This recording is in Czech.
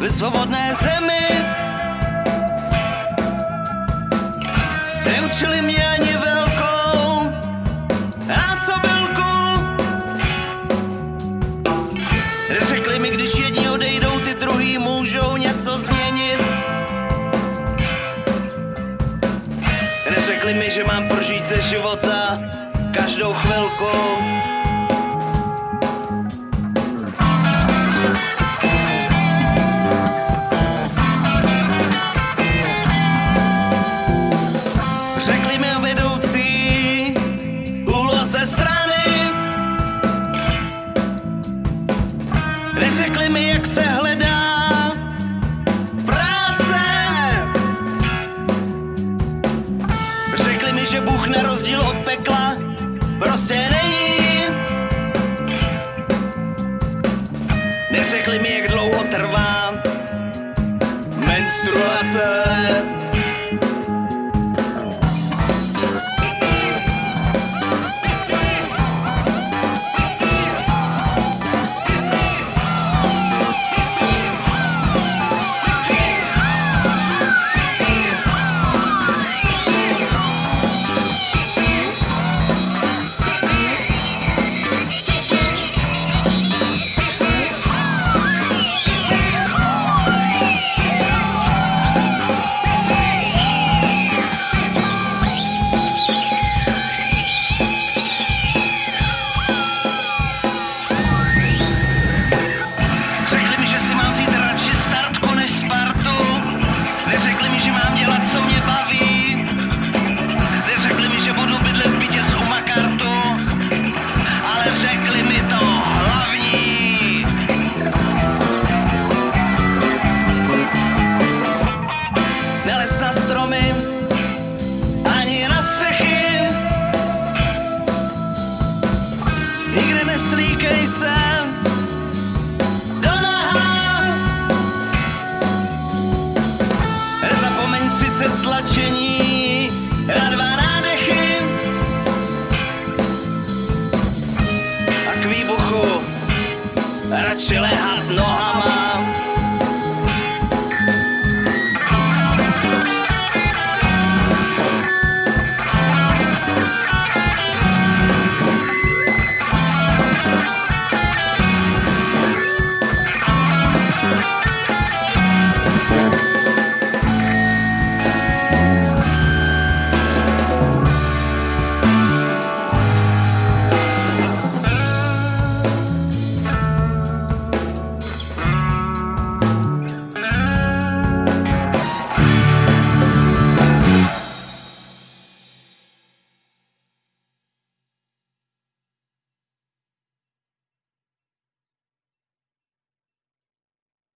ve svobodné zemi. Neučili mě ani velkou násobilku. Řekli mi, když jedni odejdou, ty druhý můžou něco změnit. Neřekli mi, že mám prožít ze života každou chvilku. Mi o vedoucí úloze strany. Neřekli mi, jak se hledá práce. Řekli mi, že Bůh na rozdíl od pekla prostě není. Neřekli mi, jak dlouho trvá menstruace. 30 stlačení na dva nádechy. A k výbuchu radši lehat nohama.